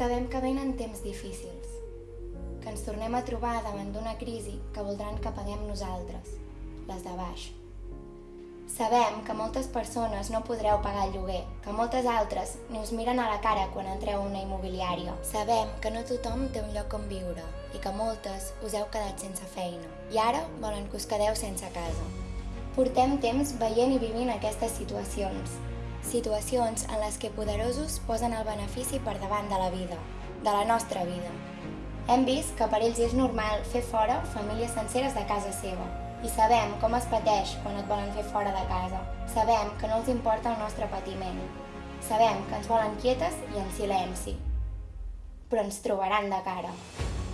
Sabem que venen temps difícils, que ens tornem a trobar davant d'una crisi que voldran que paguem nosaltres, les de baix. Sabem que moltes persones no podreu pagar el lloguer, que moltes altres ni us miren a la cara quan entreu a una immobiliària. Sabem que no tothom té un lloc on viure i que moltes us heu quedat sense feina. I ara volen que us quedeu sense casa. Portem temps veient i vivint aquestes situacions. Situacions en les que poderosos posen el benefici per davant de la vida, de la nostra vida. Hem vist que per ells és normal fer fora famílies senceres de casa seva, i sabem com es pateix quan et volen fer fora de casa. Sabem que no els importa el nostre patiment. Sabem que ens volen quietes i en silenci. Però ens trobaran de cara.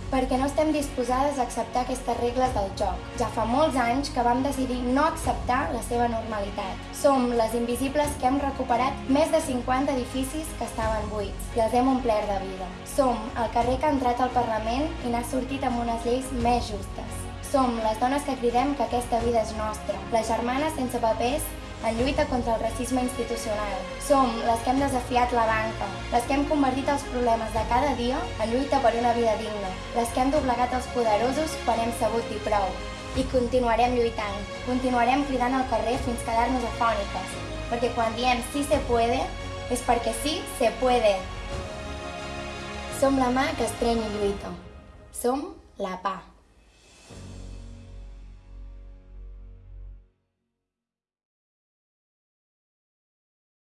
Perquè no estem disposades a acceptar aquestes regles del joc. Ja fa molts anys que vam decidir no acceptar la seva normalitat. Som les invisibles que hem recuperat més de 50 edificis que estaven buits i els hem omplert de vida. Som el carrer que ha entrat al Parlament i n'ha sortit amb unes lleis més justes. Som les dones que cridem que aquesta vida és nostra, les germanes sense papers en lluita contra el racisme institucional. Som les que hem desafiat la banca, les que hem convertit els problemes de cada dia en lluita per una vida digna, les que hem doblegat els poderosos quan hem sabut dir prou. I continuarem lluitant, continuarem cridant al carrer fins quedar-nos afòniques, perquè quan diem sí se puede, és perquè sí se puede. Som la mà que estreny i lluita. Som la pa.